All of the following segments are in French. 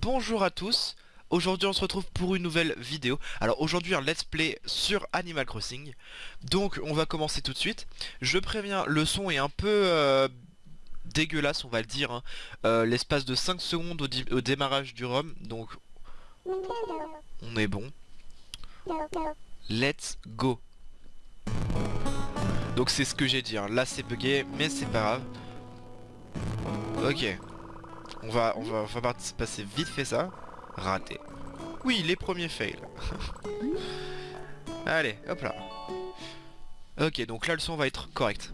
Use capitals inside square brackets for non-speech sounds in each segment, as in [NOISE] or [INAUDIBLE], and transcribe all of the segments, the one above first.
bonjour à tous. Aujourd'hui on se retrouve pour une nouvelle vidéo. Alors aujourd'hui un let's play sur Animal Crossing. Donc on va commencer tout de suite. Je préviens, le son est un peu euh, dégueulasse on va le dire hein. euh, L'espace de 5 secondes au, démarrage du ROM. Donc on est bon. Let's go. Donc c'est ce que j'ai dit, hein. là c'est bugué mais c'est pas grave. Ok on va, on va, passer vite fait ça. Raté. Oui, les premiers fails. [LAUGHS] Allez, hop là. Ok, donc là le son va être correct.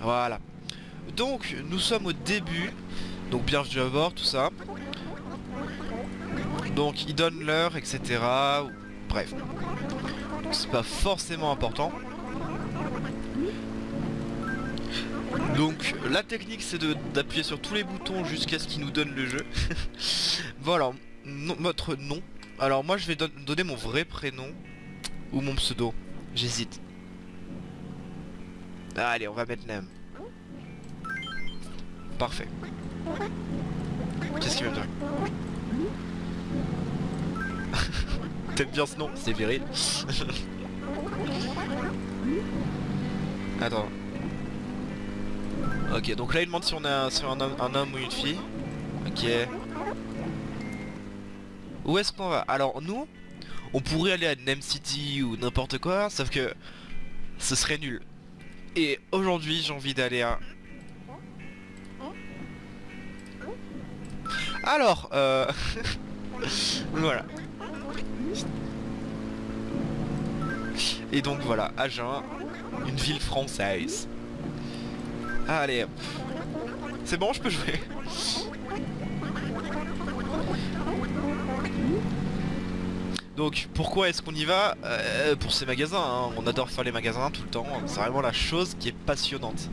Voilà. Donc, nous sommes au début. Donc, bienvenue à bord, tout ça. Donc, il donne l'heure, etc. Bref. C'est pas forcément important. Donc la technique c'est d'appuyer sur tous les boutons jusqu'à ce qu'il nous donne le jeu. [LAUGHS] voilà, notre nom. Alors moi je vais donner mon vrai prénom ou mon pseudo. J'hésite. Allez, on va mettre Nem. Parfait. Qu'est-ce qu'il me dire? [LAUGHS] T'aimes bien ce nom? C'est viril. [LAUGHS] Attends. Ok, donc là il demande si on est un, un, homme, ou une fille. Ok. Où est-ce qu'on va? Alors nous, on pourrait aller à Nem City ou n'importe quoi, sauf que ce serait nul. Et aujourd'hui j'ai envie d'aller à... Alors, euh... [LAUGHS] voilà. Et donc voilà, Agen, une ville française. Allez, c'est bon, je peux jouer. Donc pourquoi est-ce qu'on y va? Euh, Pour ces magasins, hein. on adore faire les magasins tout le temps, c'est vraiment la chose qui est passionnante.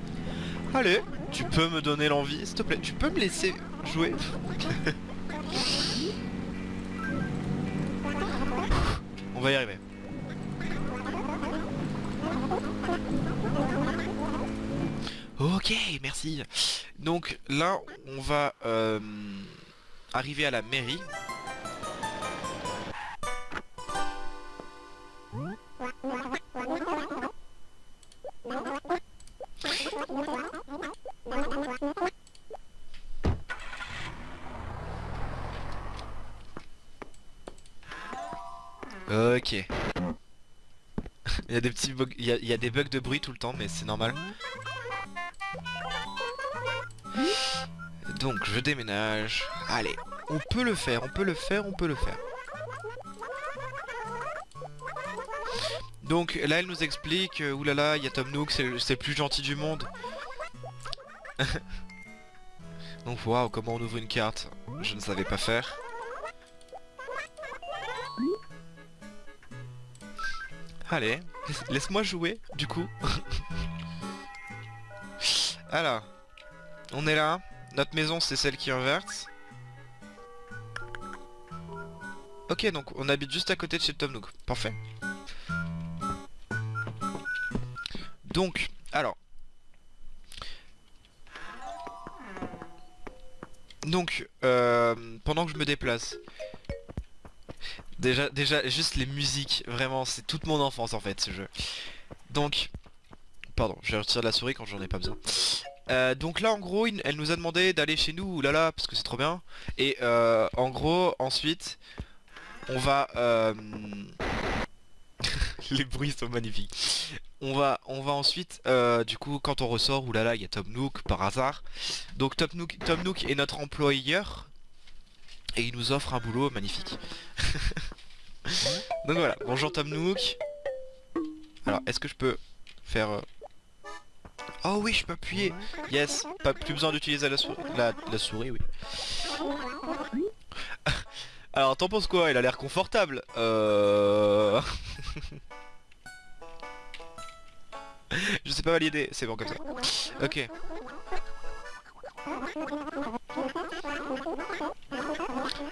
Allez, tu peux me donner l'envie, s'il te plaît, tu peux me laisser jouer? [LAUGHS] On va y arriver. Merci. Donc là, on va euh, arriver à la mairie. Ok. [LAUGHS] il y a des petits il y a des bugs de bruit tout le temps, mais c'est normal. Donc je déménage. Allez, on peut le faire, on peut le faire, on peut le faire. Donc là elle nous explique, euh, oulala, il y a Tom Nook, c'est le plus gentil du monde. [LAUGHS] Donc waouh, comment on ouvre une carte Je ne savais pas faire. Allez, laisse-moi jouer, du coup. [LAUGHS] Alors, on est là. Notre maison, c'est celle qui inverse. Ok, donc on habite juste à côté de chez Tom Nook. Parfait. Donc, alors. Donc, euh, pendant que je me déplace. Déjà, déjà, juste les musiques, vraiment, c'est toute mon enfance en fait ce jeu. Donc, pardon, je retire la souris quand j'en ai pas besoin. Euh, donc là en gros elle nous a demandé d'aller chez nous là parce que c'est trop bien. Et euh, en gros ensuite on va euh, [LAUGHS] les bruits sont magnifiques. On va on va ensuite du coup quand on ressort oulala il y a Tom Nook par hasard. Donc Tom Nook, Tom Nook est notre employeur. Et il nous offre un boulot magnifique. [LAUGHS] Donc voilà. Bonjour Tom Nook. Alors est-ce que je peux faire Oh oui, je peux appuyer. Yes, pas plus besoin d'utiliser la, la, souris, oui. [LAUGHS] Alors, t'en penses quoi? Il a l'air confortable. Euh... [LAUGHS] je sais pas valider, c'est bon comme ça. Ok.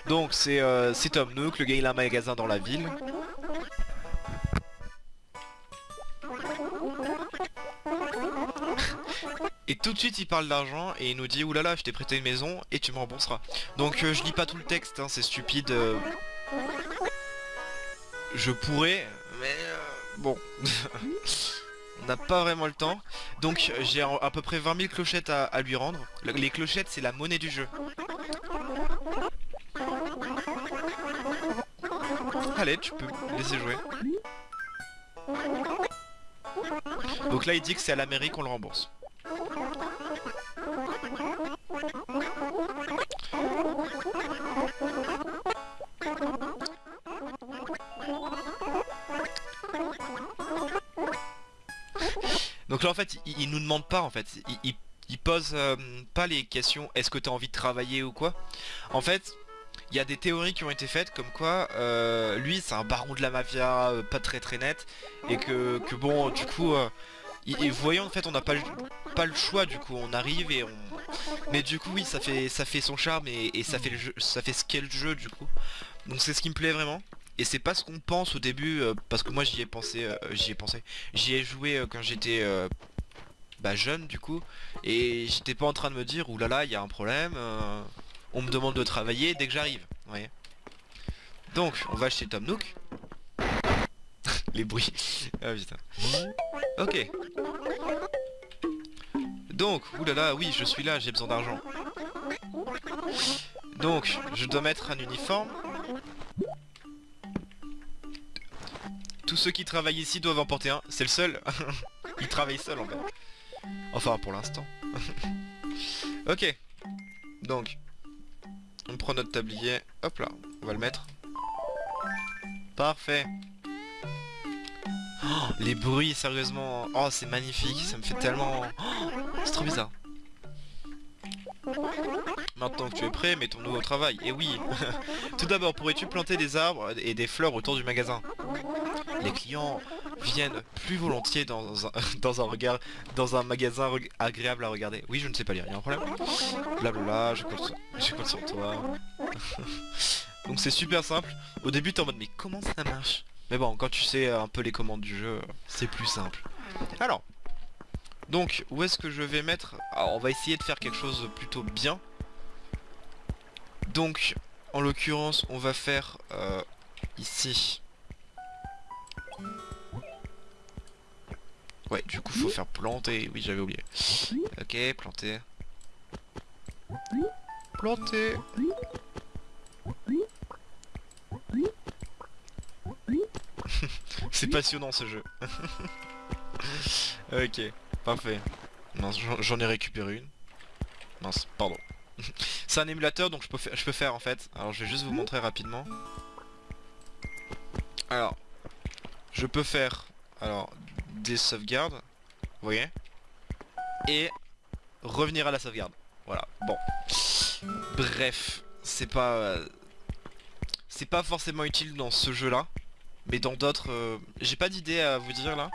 Donc c'est euh, Tom Nook, le gars il a un magasin dans la ville. Tout de suite il parle d'argent et il nous dit oulala je t'ai prêté une maison et tu me rembourseras. Donc euh, je lis pas tout le texte, hein, c'est stupide. euh. Je pourrais, mais euh, bon. [LAUGHS] On n'a pas vraiment le temps. Donc j'ai à peu près 20 000 clochettes à, à lui rendre. Le- Les clochettes c'est la monnaie du jeu. Allez, tu peux laisser jouer. Donc là il dit que c'est à la mairie qu'on le rembourse. Donc là en fait il, nous demande pas en fait, il, pose euh, pas les questions est-ce que tu as envie de travailler ou quoi. En fait il y a des théories qui ont été faites comme quoi euh, lui c'est un baron de la mafia euh, pas très très net. Et que, bon du coup et voyons en fait on n'a pas, le- choix du coup. On arrive et on mais du coup oui ça fait ça fait son charme et, ça fait ça fait ce qu'est le jeu du coup. Donc c'est ce qui me plaît vraiment et c'est pas ce qu'on pense au début euh, parce que moi j'y ai pensé euh, j'y ai pensé. J'y ai joué euh, quand j'étais euh, bah, jeune du coup. Et j'étais pas en train de me dire oulala il y a un problème on me demande de travailler dès que j'arrive donc on va chez Tom Nook. [LAUGHS] Les bruits. Ah putain. Ok. Donc oulala oui je suis là j'ai besoin d'argent. Donc je dois mettre un uniforme tous ceux qui travaillent ici doivent en porter un c'est le seul [LAUGHS] il travaille seul en fait Enfin pour l'instant. [LAUGHS] ok. Donc. On prend notre tablier. Hop là. On va le mettre. Parfait. Oh, les bruits sérieusement. Oh c'est magnifique. Ça me fait tellement... Oh, c'est trop bizarre. Maintenant que tu es prêt, mettons-nous au travail. Et oui. [LAUGHS] Tout d'abord, pourrais-tu planter des arbres et des fleurs autour du magasin? Les clients viennent plus volontiers dans un, [LAUGHS] magasin agréable à regarder. Oui, je ne sais pas lire, il y a un problème? Blablabla, je compte je compte sur toi. [LAUGHS] Donc c'est super simple. Au début t'es en mode mais comment ça marche? Mais bon, quand tu sais un peu les commandes du jeu, c'est plus simple. Alors, donc où est-ce que je vais mettre Alors on va essayer de faire quelque chose de plutôt bien. Donc, en l'occurrence, on va faire euh, ici. Ouais, du coup, faut faire planter. Oui, j'avais oublié. Ok, planter. Planter. [LAUGHS] C'est passionnant ce jeu. [LAUGHS] ok, parfait. Mince, j'en- ai récupéré une. Mince, pardon. [LAUGHS] C'est un émulateur donc je peux, faire, je peux faire en fait. Alors je vais juste vous montrer rapidement. Alors, je peux faire alors des sauvegardes, vous voyez, et revenir à la sauvegarde. Voilà. Bon. Bref, c'est pas euh, c'est pas forcément utile dans ce jeu-là, mais dans d'autres, euh, j'ai pas d'idée à vous dire là.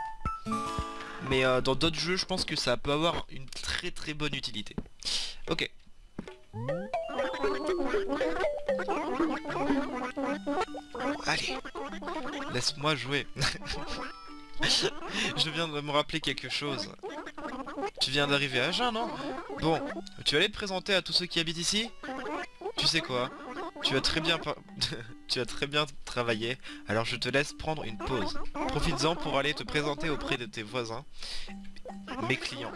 Mais euh, dans d'autres jeux, je pense que ça peut avoir une très très bonne utilité. Ok. Allez, laisse-moi jouer. [LAUGHS] Je viens de me rappeler quelque chose. Tu viens d'arriver à Agen, non? Bon, tu aller te présenter à tous ceux qui habitent ici? Tu sais quoi? Tu as très bien [LAUGHS] tu as très bien travaillé, alors je te laisse prendre une pause. Profites-en pour aller te présenter auprès de tes voisins, mes clients.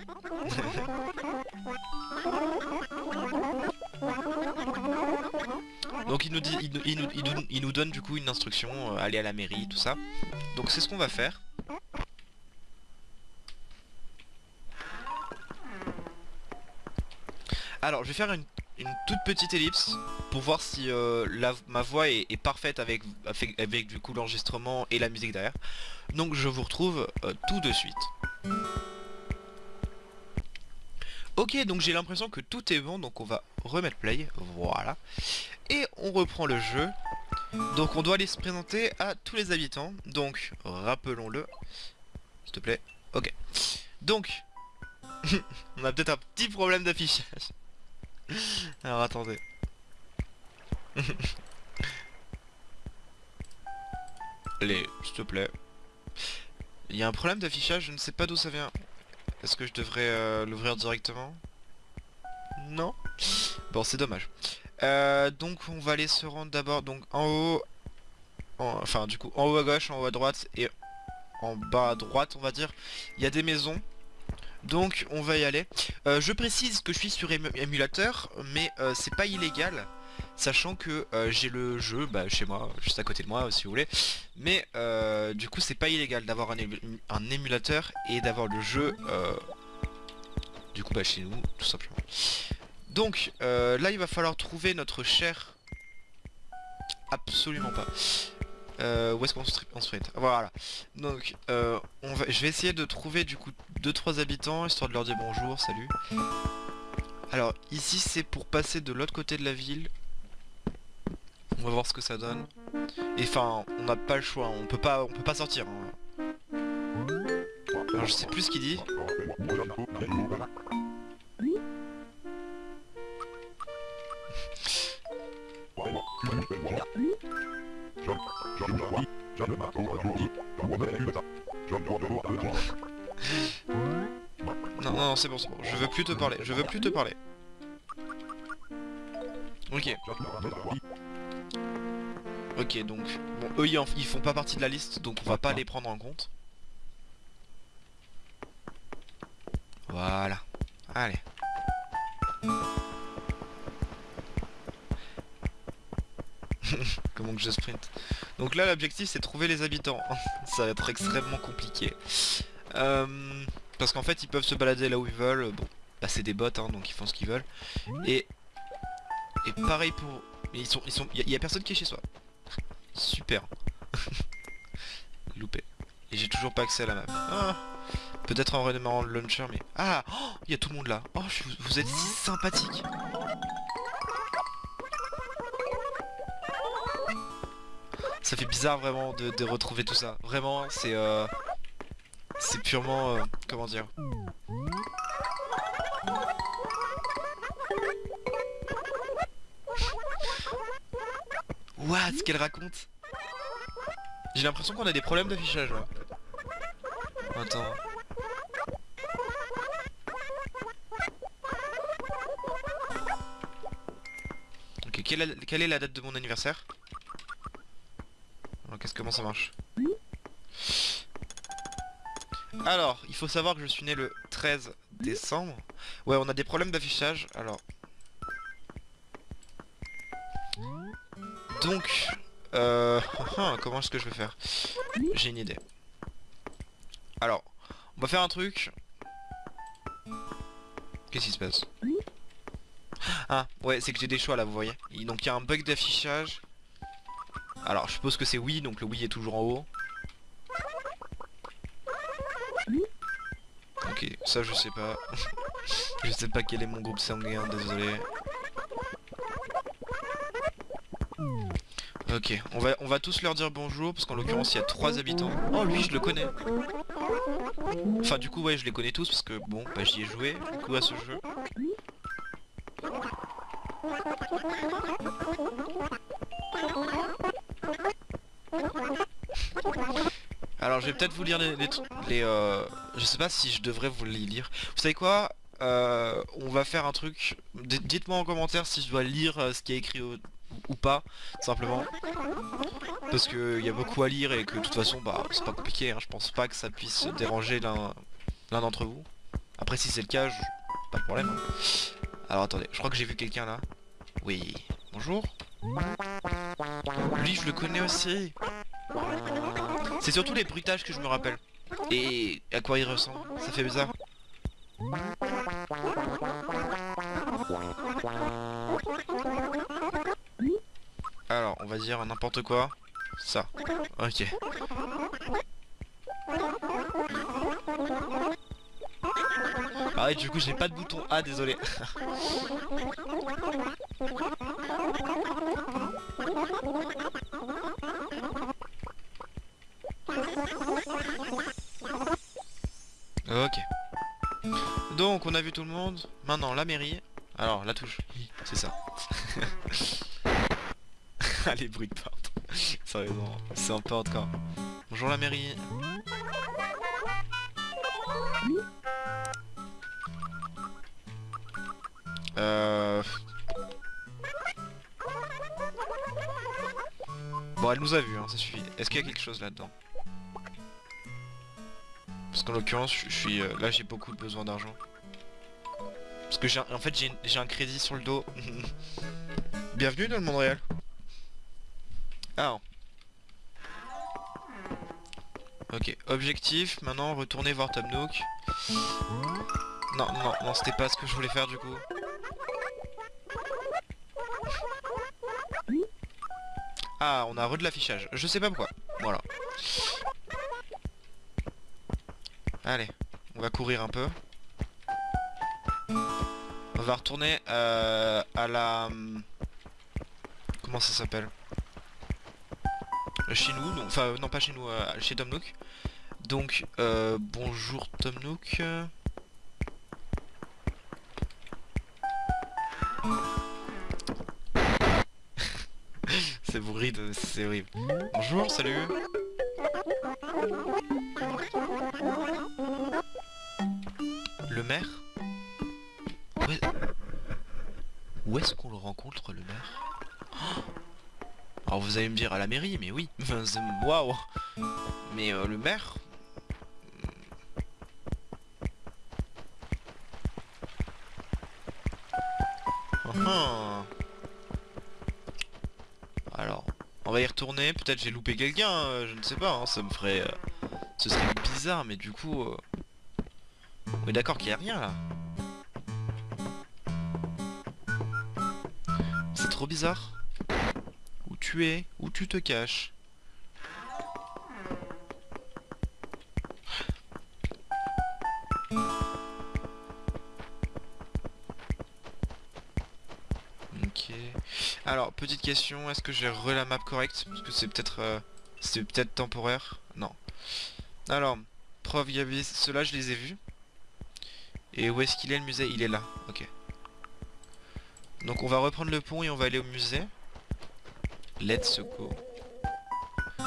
Donc il nous dit, il nous, il nous- il nous donne du coup une instruction, euh, aller à la mairie, tout ça. Donc c'est ce qu'on va faire. Alors je vais faire une, une toute petite ellipse pour voir si euh, ma voix est, parfaite avec, avec, avec du coup l'enregistrement et la musique derrière. Donc je vous retrouve euh, tout de suite. Ok donc j'ai l'impression que tout est bon donc on va remettre play, voilà. Et on reprend le jeu. Donc on doit aller se présenter à tous les habitants. Donc rappelons-le. S'il te plaît. Ok. Donc [LAUGHS] on a peut-être un petit problème d'affichage. [LAUGHS] Alors attendez. [LAUGHS] Allez, s'il te plaît. Il y a un problème d'affichage, je ne sais pas d'où ça vient. Est-ce que je devrais euh, l'ouvrir directement? Non? Bon, c'est dommage. Euh, donc on va aller se rendre d'abord donc en haut, enfin du coup en haut à gauche, en haut à droite et en bas à droite on va dire, il y a des maisons. Donc on va y aller. Euh, je précise que je suis sur émulateur, mais euh, c'est pas illégal. Sachant que j'ai le jeu bah, chez moi, juste à côté de moi si vous voulez. Mais du coup c'est pas illégal d'avoir un, émulateur et d'avoir le jeu du coup bah, chez nous tout simplement. Donc euh, là il va falloir trouver notre cher... Absolument pas. Euh, où est-ce qu'on se, fait Voilà. Donc euh, je vais essayer de trouver du coup 2-3 habitants, histoire de leur dire bonjour, salut. Alors ici c'est pour passer de l'autre côté de la ville. On va voir ce que ça donne. Et enfin, on n'a pas le choix, on peut pas on peut pas sortir. Hein. Alors je sais plus ce qu'il dit. Non, non, c'est bon, c'est bon. Je veux plus te parler. Je veux plus te parler. Ok. Ok, donc... Bon, eux, ils, font pas partie de la liste, donc on va pas les prendre en compte. Voilà. Allez. [LAUGHS] Comment que je sprint? Donc là l'objectif c'est trouver les habitants. [LAUGHS] Ça va être extrêmement compliqué. Euh, parce qu'en fait ils peuvent se balader là où ils veulent. Bon, bah c'est des bots hein, donc ils font ce qu'ils veulent. Et et pareil pour. Mais ils sont. Il y, a personne qui est chez soi. Super. [LAUGHS] Loupé. Et j'ai toujours pas accès à la map. Ah. Peut-être en redémarrant le launcher mais... Ah oh, Il y a tout le monde là. Oh, vous êtes si sympathique. Ça fait bizarre vraiment de, retrouver tout ça. Vraiment, c'est euh, c'est purement euh, comment dire? What? Ce qu'elle raconte? J'ai l'impression qu'on a des problèmes d'affichage là. Attends. Ok, quelle est la date de mon anniversaire? Comment ça marche Alors, il faut savoir que je suis né le 13 décembre. Ouais, on a des problèmes d'affichage, alors... Donc, euh... [LAUGHS] comment est-ce que je vais faire? J'ai une idée. Alors, on va faire un truc. Qu'est-ce qui se passe? Ah, ouais, c'est que j'ai des choix là, vous voyez. Donc il y a un bug d'affichage. Alors je suppose que c'est oui, donc le oui est toujours en haut. Ok, ça je sais pas. [LAUGHS] je sais pas quel est mon groupe sanguin, désolé. Ok, on va, tous leur dire bonjour, parce qu'en l'occurrence il y a trois habitants. Oh lui je le connais Enfin du coup ouais je les connais tous, parce que bon, bah j'y ai joué du coup à ce jeu. Peut-être vous lire les, les, euh, Je sais pas si je devrais vous les lire. Vous savez quoi euh, On va faire un truc. Dites-moi en commentaire si je dois lire euh, ce qui est écrit ou pas, simplement. Parce qu'il y a beaucoup à lire et que de toute façon, bah, c'est pas compliqué. Hein. Je pense pas que ça puisse déranger l'un d'entre vous. Après si c'est le cas, pas de problème. Hein. Alors attendez, je crois que j'ai vu quelqu'un là. Oui, bonjour. Lui, je le connais aussi. C'est surtout les bruitages que je me rappelle. Et à quoi il ressemble. Ça fait bizarre. Alors, on va dire n'importe quoi. Ça. Ok. Ah du coup j'ai pas de bouton A, désolé. [LAUGHS] tout le monde. Maintenant, la mairie. Alors, la touche. C'est ça. [LAUGHS] ah, les bruits de porte. Sérieusement, c'est un peu hardcore. Bonjour la mairie. Euh, bon, elle nous a vu, hein, ça suffit. Est-ce qu'il y a quelque chose là-dedans? Parce qu'en l'occurrence, je suis... Euh, là, j'ai beaucoup besoin d'argent. Parce que j'ai... En fait, j'ai un crédit sur le dos. [LAUGHS] Bienvenue dans le monde réel. Ah. Ok, objectif, maintenant retourner voir Tom Nook. Non, non, non, c'était pas ce que je voulais faire du coup. Ah, on a re de l'affichage. Je sais pas pourquoi. Voilà. Allez, on va courir un peu. On va retourner euh, à la... Comment ça s'appelle? Chez nous, enfin non pas chez nous, euh, chez Tom Nook. Donc, euh, bonjour Tom Nook. [LAUGHS] c'est bruit c'est horrible. Bonjour, salut. Le maire Oh Alors vous allez me dire à la mairie, mais oui. [LAUGHS] Waouh Mais euh, le maire. [LAUGHS] Alors, on va y retourner. Peut-être j'ai loupé quelqu'un, euh, je ne sais pas. hein, ça me ferait... euh, Ce serait bizarre, mais du coup... On est d'accord qu'il n'y a rien là. Trop bizarre. Où tu es Où tu te caches Ok. Alors, petite question, est-ce que j'ai re la map correcte? Parce que c'est peut-être... euh, c'est peut-être temporaire. Non. Alors, preuve, il y avait... Ceux-là, je les ai vus. Et où est-ce qu'il est le musée? Il est là. Ok. Donc on va reprendre le pont et on va aller au musée. Let's go. [LAUGHS]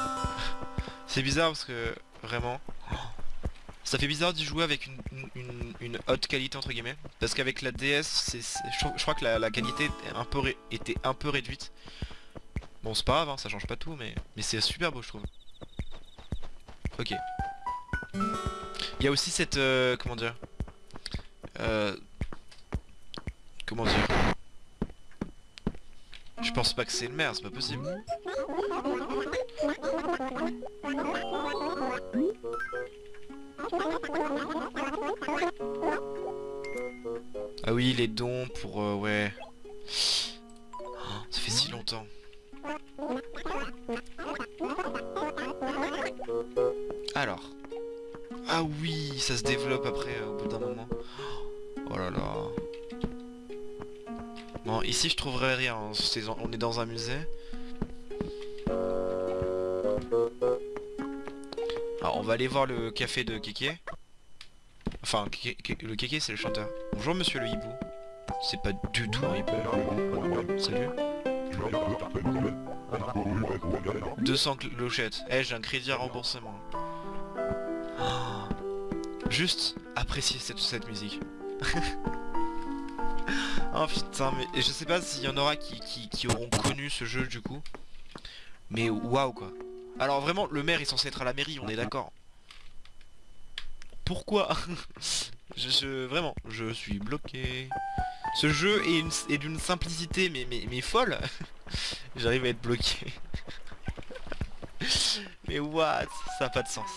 C'est bizarre parce que vraiment, ça fait bizarre d'y jouer avec une, haute qualité entre guillemets. Parce qu'avec la DS, je, crois que la, qualité était un peu réduite. Bon c'est pas grave, hein, ça change pas tout, mais, mais c'est super beau je trouve. Ok. Il y a aussi cette... euh, comment dire euh, Comment dire Je pense pas que c'est le maire, c'est pas possible. Ah oui, les dons pour... euh, ouais. Ici je trouverai rien, hein, on est dans un musée. Alors on va aller voir le café de Kéké. Enfin, le Kéké c'est le chanteur. Bonjour monsieur le hibou. C'est pas du tout hibou. Salut. 200 clochettes. Eh, j'ai un crédit à rembourser moi. Ah. Juste apprécier cette musique. [LAUGHS] oh putain, mais je sais pas s'il y en aura qui, auront connu ce jeu du coup. Mais waouh quoi. Alors vraiment, le maire est censé être à la mairie, on est d'accord. Pourquoi [LAUGHS] je, Vraiment, je suis bloqué. Ce jeu est, une- est d'une simplicité mais, mais, mais folle. [LAUGHS] J'arrive à être bloqué. [LAUGHS] mais what? Ça a pas de sens.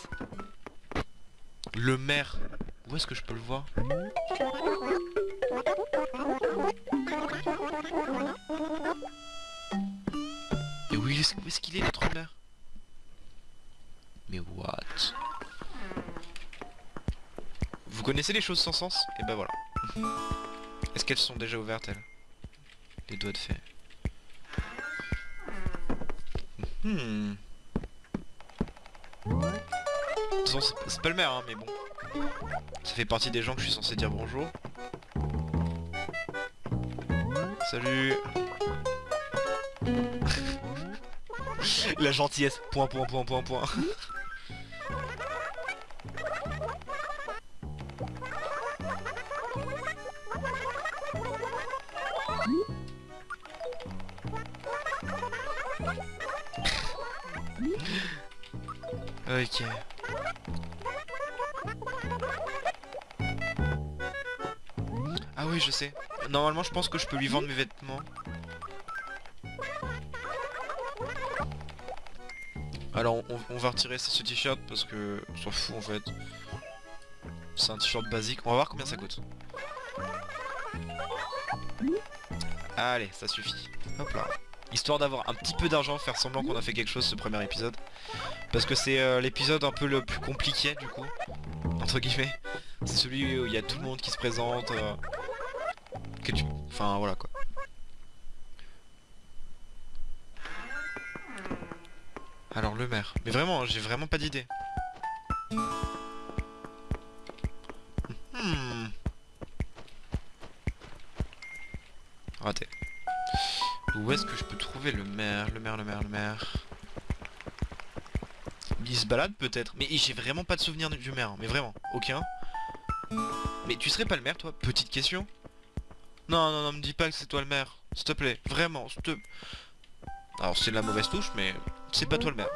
Le maire. Où est-ce que je peux le voir? Où est-ce qu'il est notre maire Mais what? Vous connaissez les choses sans sens? Et ben voilà. Est-ce qu'elles sont déjà ouvertes elles? Les doigts de fée. Hmm. De toute façon, c'est pas le maire, hein, mais bon. Ça fait partie des gens que je suis censé dire bonjour. Salut [LAUGHS] La gentillesse. Point, point, point, point, point. ok. Ah oui, je sais. Normalement, je pense que je peux lui vendre mes vêtements. Alors, on, va retirer ce t-shirt parce que on s'en fout en fait. C'est un t-shirt basique. On va voir combien ça coûte. Allez, ça suffit. Hop là. Histoire d'avoir un petit peu d'argent, faire semblant qu'on a fait quelque chose ce premier épisode. Parce que c'est euh, l'épisode un peu le plus compliqué du coup. Entre guillemets. C'est celui où il y a tout le monde qui se présente. euh. Enfin voilà quoi. Maire. Mais vraiment, j'ai vraiment pas d'idée. Hmm. Raté. Où est-ce que je peux trouver le maire Le maire, le maire, le maire? Il se balade peut-être. Mais j'ai vraiment pas de souvenir du maire. Mais vraiment, aucun. Mais tu serais pas le maire toi? Petite question. Non, non, non, me dis pas que c'est toi le maire. S'il te plaît, vraiment, s'il te... Alors c'est la mauvaise touche, mais c'est pas toi le maire.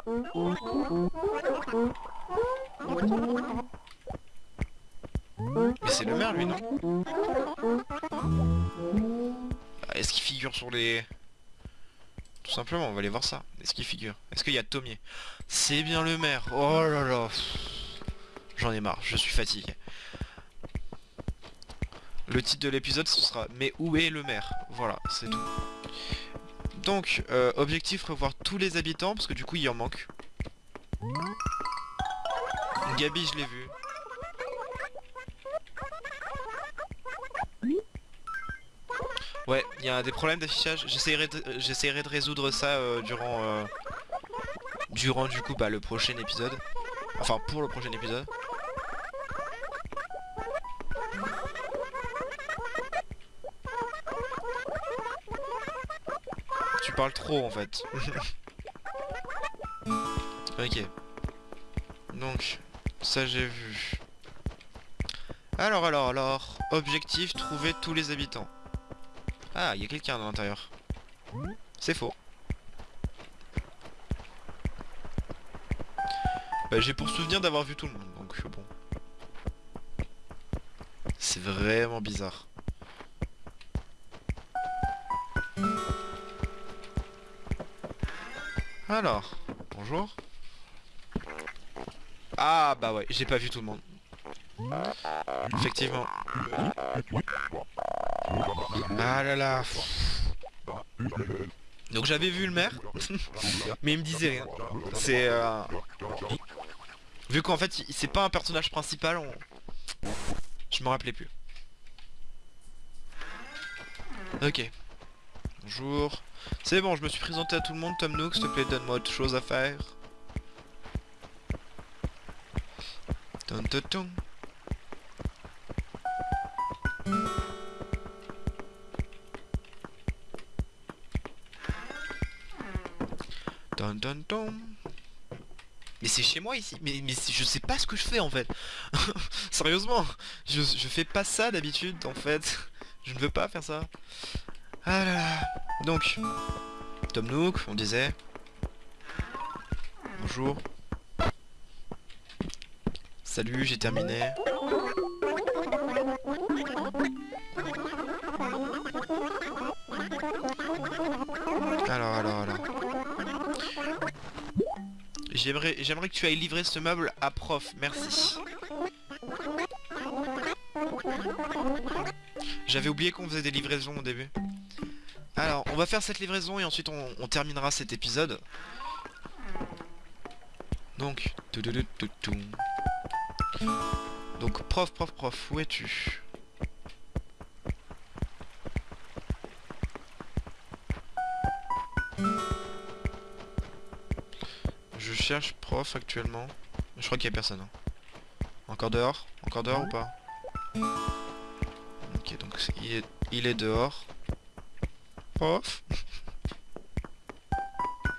Mais c'est le maire lui, non Ah, Est-ce qu'il figure sur les... Tout simplement, on va aller voir ça. Est-ce qu'il figure? Est-ce qu'il y a Tomier C'est bien le maire. Oh là là. J'en ai marre, je suis fatigué. Le titre de l'épisode ce sera Mais où est le maire? Voilà, c'est tout. Donc, euh, objectif revoir tous les habitants, parce que du coup il en manque. Gabi je l'ai vu. Ouais, il y a des problèmes d'affichage. J'essaierai de, résoudre ça euh, durant, euh, durant du coup bah, le prochain épisode. Enfin pour le prochain épisode. Tu parles trop en fait. [LAUGHS] ok. Donc, ça j'ai vu. Alors, alors, alors. Objectif, trouver tous les habitants. Ah, il y a quelqu'un à l'intérieur. C'est faux. Bah, j'ai pour souvenir d'avoir vu tout le monde, donc bon. C'est vraiment bizarre. Alors, bonjour. Ah bah ouais, j'ai pas vu tout le monde. Effectivement. Ah là là. Donc j'avais vu le maire, [LAUGHS] mais il me disait rien. C'est... euh, Vu qu'en fait, c'est pas un personnage principal, je me rappelais plus. Ok. Bonjour. C'est bon, je me suis présenté à tout le monde, Tom Nook, s'il te plaît, donne-moi autre chose à faire. Mais c'est chez moi ici, mais, mais je sais pas ce que je fais en fait. [LAUGHS] Sérieusement, je, je fais pas ça d'habitude en fait. Je ne veux pas faire ça. Ah là là. Donc, Tom Nook, on disait. Bonjour. Salut, j'ai terminé. Alors, alors, alors. J'aimerais, j'aimerais que tu ailles livrer ce meuble à prof, merci. J'avais oublié qu'on faisait des livraisons au début. Alors, on va faire cette livraison et ensuite on, terminera cet épisode. Donc, donc prof, prof, prof, où es-tu? Je cherche prof actuellement. Je crois qu'il y a personne. hein. Encore dehors? Encore dehors ou pas? Ok, donc il est dehors. Prof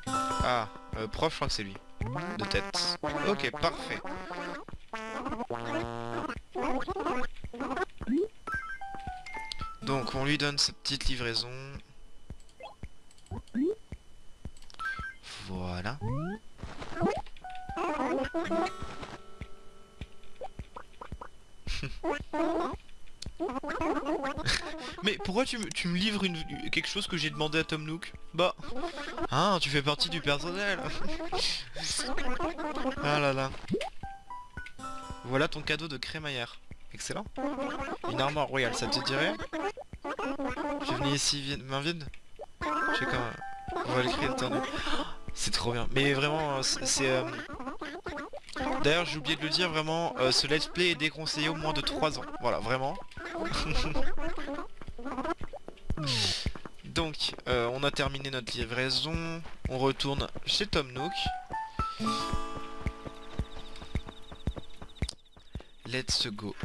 Ah, euh, prof, je crois que c'est lui. De tête. Ok, parfait. Donc, on lui donne cette petite livraison. Mais pourquoi tu, me- livres quelque chose que j'ai demandé à Tom Nook Bah... Ah, tu fais partie du personnel Ah là là. Voilà ton cadeau de crémaillère. Excellent. Une armoire royale, ça te dirait Je venais ici vi- main vide Je sais quand... On va l'écrire. C'est trop bien. Mais vraiment, c'est... c'est, euh, D'ailleurs, j'ai oublié de le dire, vraiment, euh, ce let's play est déconseillé au moins de 3 ans. Voilà, vraiment. [LAUGHS] Donc, euh, on a terminé notre livraison. On retourne chez Tom Nook. Let's go.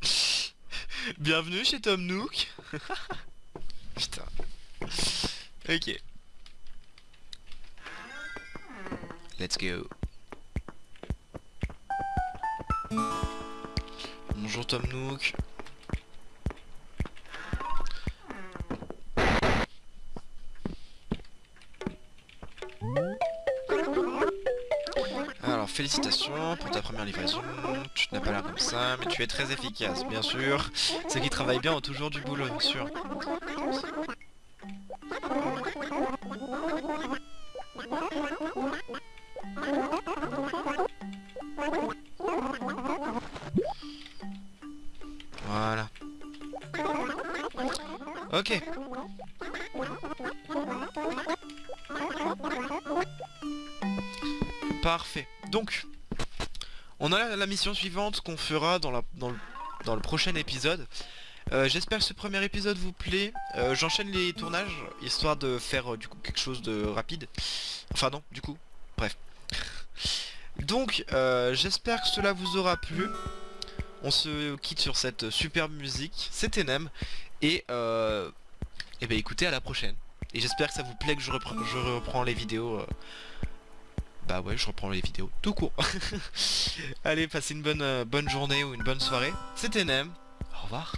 [LAUGHS] [LAUGHS] Bienvenue chez Tom Nook. Putain. Ok. Let's go. Bonjour Tom Nook. Alors félicitations pour ta première livraison, tu n'as pas l'air comme ça, mais tu es très efficace, bien sûr. Ceux qui travaillent bien ont toujours du boulot, bien sûr. Donc, on a la, mission suivante qu'on fera dans, le, prochain épisode. Euh, J'espère que ce premier épisode vous plaît. Euh, J'enchaîne les tournages, histoire de faire euh, du coup quelque chose de rapide. Enfin non, du coup, bref. Donc, j'espère que cela vous aura plu. On se quitte sur cette superbe musique. C'était Nem. Et, et ben écoutez, à la prochaine. Et j'espère que ça vous plaît que je reprends les vidéos. Bah ouais, je reprends les vidéos tout court. [LAUGHS] Allez, passez une bonne, euh, bonne journée ou une bonne soirée. C'était Nem. Au revoir.